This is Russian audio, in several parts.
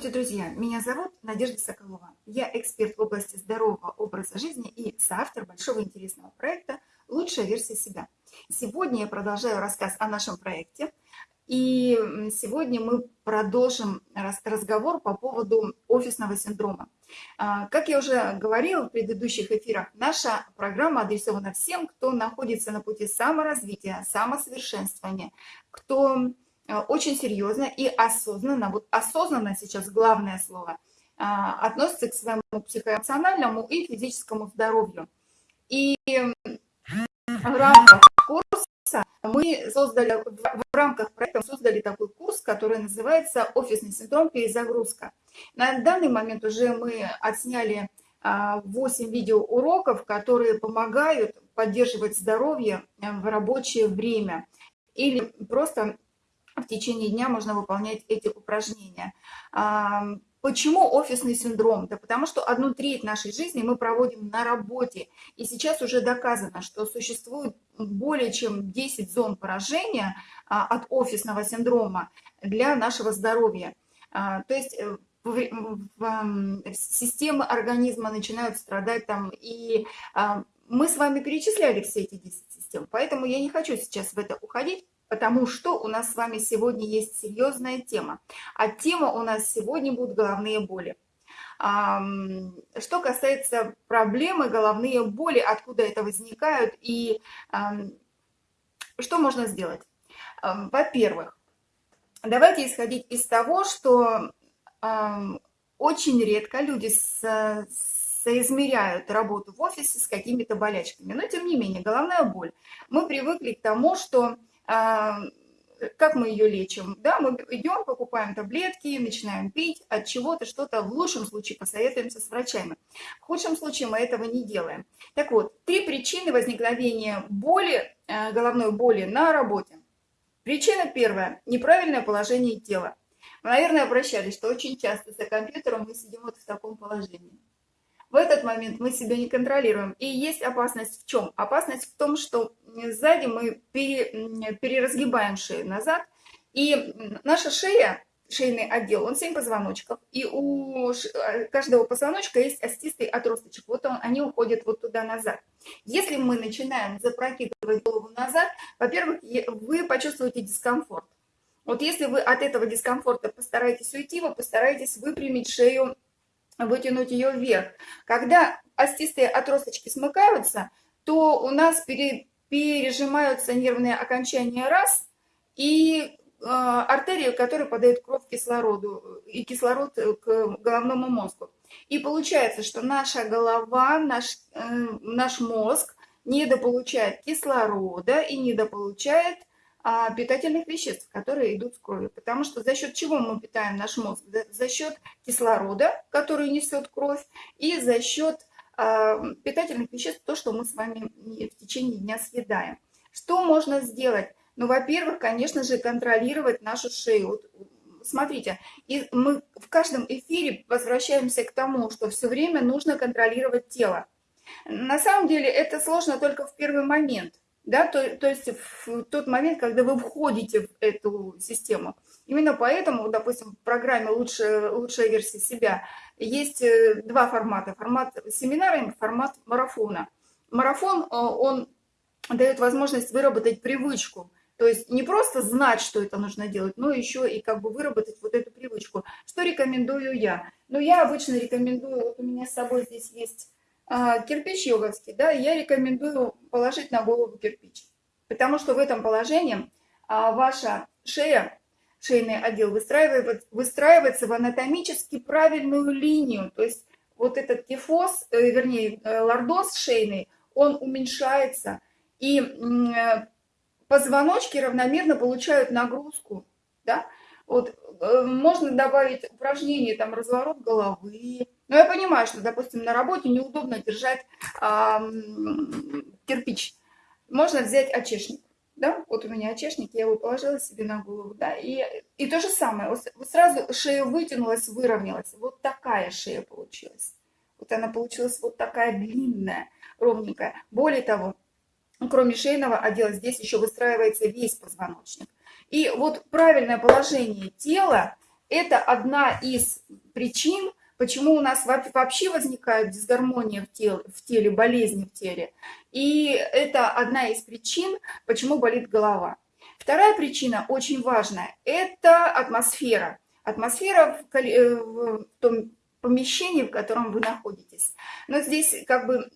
Здравствуйте, друзья! Меня зовут Надежда Соколова. Я эксперт в области здорового образа жизни и соавтор большого интересного проекта «Лучшая версия себя». Сегодня я продолжаю рассказ о нашем проекте. И сегодня мы продолжим разговор по поводу офисного синдрома. А, как я уже говорила в предыдущих эфирах, наша программа адресована всем, кто находится на пути саморазвития, самосовершенствования, кто очень серьезно и осознанно, вот осознанно сейчас главное слово, а, относится к своему психоэмоциональному и физическому здоровью. И в рамках курса мы создали, в рамках проекта создали такой курс, который называется «Офисный синдром перезагрузка». На данный момент уже мы отсняли 8 а, видеоуроков, которые помогают поддерживать здоровье э, в рабочее время или просто в течение дня можно выполнять эти упражнения. Почему офисный синдром? Да потому что одну треть нашей жизни мы проводим на работе. И сейчас уже доказано, что существует более чем 10 зон поражения а, от офисного синдрома для нашего здоровья. А, то есть э, системы организма начинают страдать там, и а, мы с вами перечисляли все эти 10 систем, поэтому я не хочу сейчас в это уходить потому что у нас с вами сегодня есть серьезная тема. А тема у нас сегодня будут головные боли. Что касается проблемы головные боли, откуда это возникают и что можно сделать? Во-первых, давайте исходить из того, что очень редко люди соизмеряют работу в офисе с какими-то болячками. Но, тем не менее, головная боль. Мы привыкли к тому, что как мы ее лечим? Да, мы идем, покупаем таблетки, начинаем пить от чего-то, что-то. В лучшем случае посоветуемся с врачами. В худшем случае мы этого не делаем. Так вот, три причины возникновения боли, э, головной боли на работе. Причина первая – неправильное положение тела. Вы, наверное, обращались, что очень часто за компьютером мы сидим вот в таком положении. В этот момент мы себя не контролируем. И есть опасность в чем? Опасность в том, что сзади мы переразгибаем шею назад, и наша шея, шейный отдел, он 7 позвоночков, и у э, каждого позвоночка есть остистый отросточек, вот он, они уходят вот туда назад. Если мы начинаем запрокидывать голову назад, во-первых, вы почувствуете дискомфорт. Вот если вы от этого дискомфорта постараетесь уйти, вы постараетесь выпрямить шею вытянуть ее вверх. Когда остистые отросточки смыкаются, то у нас пере, пережимаются нервные окончания раз, и э, артерии, которые подают кровь кислороду и кислород к головному мозгу. И получается, что наша голова, наш, э, наш мозг недополучает кислорода и недополучает питательных веществ, которые идут с кровью. Потому что за счет чего мы питаем наш мозг? За счет кислорода, который несет кровь, и за счет а, питательных веществ, то, что мы с вами в течение дня съедаем. Что можно сделать? Ну, во-первых, конечно же, контролировать нашу шею. Вот, смотрите, и мы в каждом эфире возвращаемся к тому, что все время нужно контролировать тело. На самом деле это сложно только в первый момент – да, то, то есть в тот момент, когда вы входите в эту систему. Именно поэтому, допустим, в программе «Лучшая, лучшая версия себя» есть э, два формата. Формат семинара и формат марафона. Марафон, э, он дает возможность выработать привычку. То есть не просто знать, что это нужно делать, но еще и как бы выработать вот эту привычку. Что рекомендую я? Ну, я обычно рекомендую, вот у меня с собой здесь есть кирпич йоговский, да, я рекомендую положить на голову кирпич. Потому что в этом положении а, ваша шея, шейный отдел выстраивается, выстраивается в анатомически правильную линию. То есть вот этот кифоз, э, вернее, э, лордоз шейный, он уменьшается. И э, позвоночки равномерно получают нагрузку. Да? Вот, можно добавить упражнение, там, разворот головы, но я понимаю, что, допустим, на работе неудобно держать а, кирпич. Можно взять очешник. Да? Вот у меня очешник, я его положила себе на голову. Да? И, и то же самое. Вот сразу шея вытянулась, выровнялась. Вот такая шея получилась. Вот она получилась вот такая длинная, ровненькая. Более того, кроме шейного отдела, здесь еще выстраивается весь позвоночник. И вот правильное положение тела это одна из причин, почему у нас вообще возникает дисгармония в теле, в теле, болезни в теле. И это одна из причин, почему болит голова. Вторая причина, очень важная, это атмосфера. Атмосфера в, э, в том помещении, в котором вы находитесь. Но здесь как бы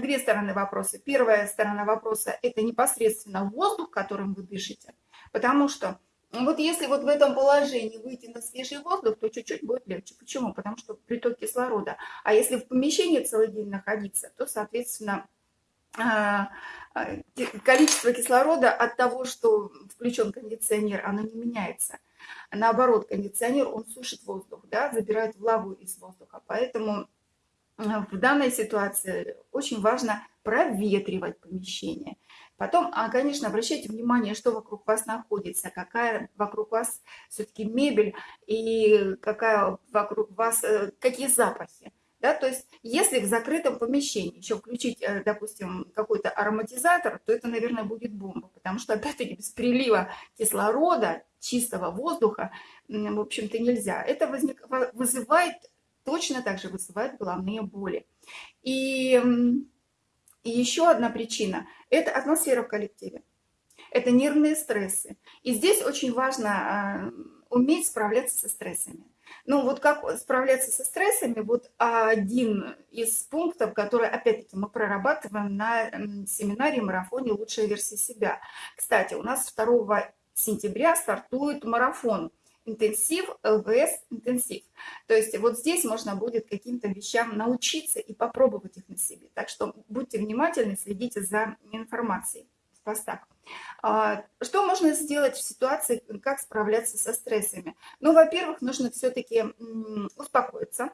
две стороны вопроса. Первая сторона вопроса – это непосредственно воздух, которым вы дышите. Потому что вот если вот в этом положении выйти на свежий воздух, то чуть-чуть будет легче. Почему? Потому что приток кислорода. А если в помещении целый день находиться, то, соответственно, а, а, количество кислорода от того, что включен кондиционер, оно не меняется. Наоборот, кондиционер, он сушит воздух, да, забирает влагу из воздуха. Поэтому а, в данной ситуации очень важно проветривать помещение. Потом, а, конечно, обращайте внимание, что вокруг вас находится, какая вокруг вас все-таки мебель и какая вокруг вас, э, какие запахи. Да, то есть, если в закрытом помещении еще включить, э, допустим, какой-то ароматизатор, то это, наверное, будет бомба, потому что, опять-таки, без прилива кислорода, чистого воздуха, в общем-то, нельзя. Это возник, вызывает, точно так же вызывает головные боли. И и еще одна причина – это атмосфера в коллективе. Это нервные стрессы. И здесь очень важно а, уметь справляться со стрессами. Ну вот как справляться со стрессами, вот один из пунктов, который опять-таки мы прорабатываем на семинаре марафоне «Лучшая версия себя». Кстати, у нас 2 сентября стартует марафон – интенсив, ЛВС интенсив. То есть вот здесь можно будет каким-то вещам научиться и попробовать их на себе. Так что будьте внимательны, следите за информацией в постах. А, что можно сделать в ситуации, как справляться со стрессами? Ну, во-первых, нужно все-таки успокоиться,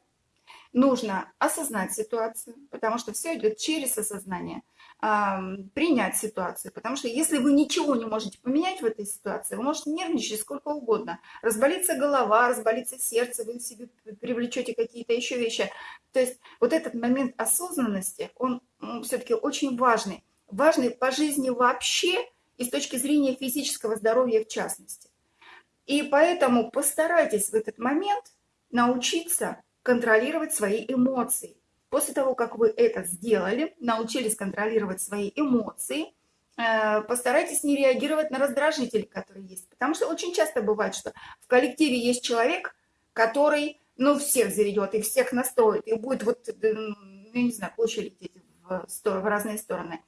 нужно осознать ситуацию, потому что все идет через осознание – принять ситуацию. Потому что если вы ничего не можете поменять в этой ситуации, вы можете нервничать сколько угодно. Разболится голова, разболится сердце, вы себе привлечете какие-то еще вещи. То есть вот этот момент осознанности, он все-таки очень важный. Важный по жизни вообще и с точки зрения физического здоровья в частности. И поэтому постарайтесь в этот момент научиться контролировать свои эмоции. После того, как вы это сделали, научились контролировать свои эмоции, э, постарайтесь не реагировать на раздражители, которые есть. Потому что очень часто бывает, что в коллективе есть человек, который, ну, всех заведет и всех настроит, и будет вот, э, ну, не знаю, площадь в, в разные стороны.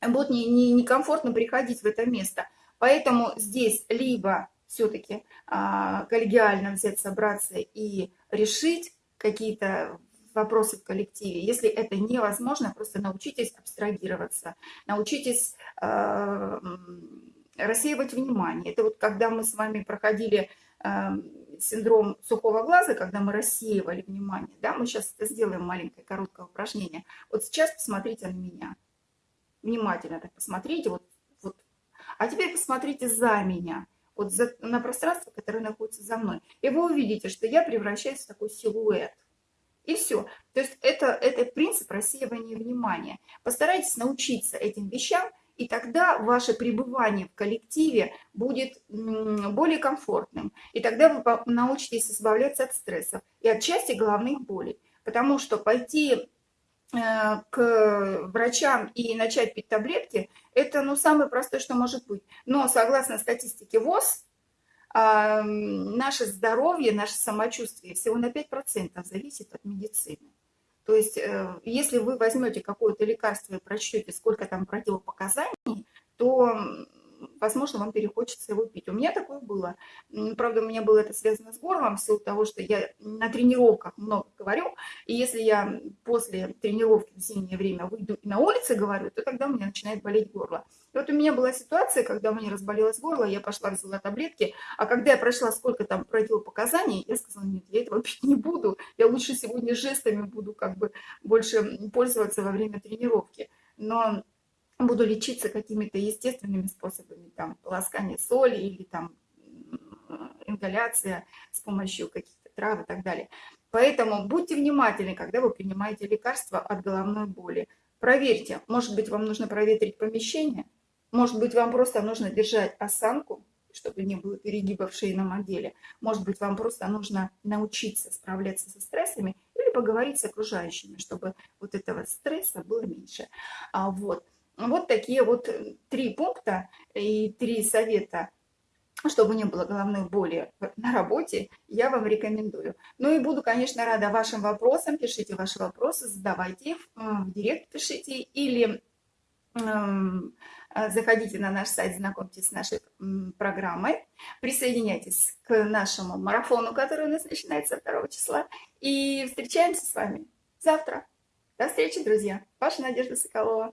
Будет некомфортно не, не комфортно приходить в это место. Поэтому здесь либо все-таки а, коллегиально взять, собраться и решить какие-то вопросы в коллективе. Если это невозможно, просто научитесь абстрагироваться, научитесь э, рассеивать внимание. Это вот когда мы с вами проходили э, синдром сухого глаза, когда мы рассеивали внимание, да, мы сейчас сделаем маленькое короткое упражнение. Вот сейчас посмотрите на меня. Внимательно так посмотрите. Вот, вот. А теперь посмотрите за меня вот за, на пространство, которое находится за мной. И вы увидите, что я превращаюсь в такой силуэт. И все. То есть это, это принцип рассеивания внимания. Постарайтесь научиться этим вещам, и тогда ваше пребывание в коллективе будет более комфортным. И тогда вы научитесь избавляться от стрессов и от части головных болей. Потому что пойти э, к врачам и начать пить таблетки, это ну, самое простое, что может быть. Но согласно статистике ВОЗ, наше здоровье, наше самочувствие всего на 5% зависит от медицины. То есть, э, если вы возьмете какое-то лекарство и прочтете, сколько там противопоказаний, то возможно, вам перехочется его пить. У меня такое было. Правда, у меня было это связано с горлом, в силу того, что я на тренировках много говорю, и если я после тренировки в зимнее время выйду и на улице говорю, то тогда у меня начинает болеть горло. Вот у меня была ситуация, когда у меня разболелось горло, я пошла, взяла таблетки, а когда я прошла сколько там противопоказаний, я сказала, нет, я этого пить не буду, я лучше сегодня жестами буду как бы больше пользоваться во время тренировки. Но буду лечиться какими-то естественными способами, там, полоскание соли или там ингаляция с помощью каких-то трав и так далее. Поэтому будьте внимательны, когда вы принимаете лекарства от головной боли. Проверьте, может быть, вам нужно проветрить помещение, может быть, вам просто нужно держать осанку, чтобы не было перегиба в шейном отделе. Может быть, вам просто нужно научиться справляться со стрессами или поговорить с окружающими, чтобы вот этого стресса было меньше. А вот. Вот такие вот три пункта и три совета чтобы не было головной боли на работе, я вам рекомендую. Ну и буду, конечно, рада вашим вопросам. Пишите ваши вопросы, задавайте их, в директ пишите или заходите на наш сайт, знакомьтесь с нашей программой, присоединяйтесь к нашему марафону, который у нас начинается 2 числа, и встречаемся с вами завтра. До встречи, друзья. Ваша Надежда Соколова.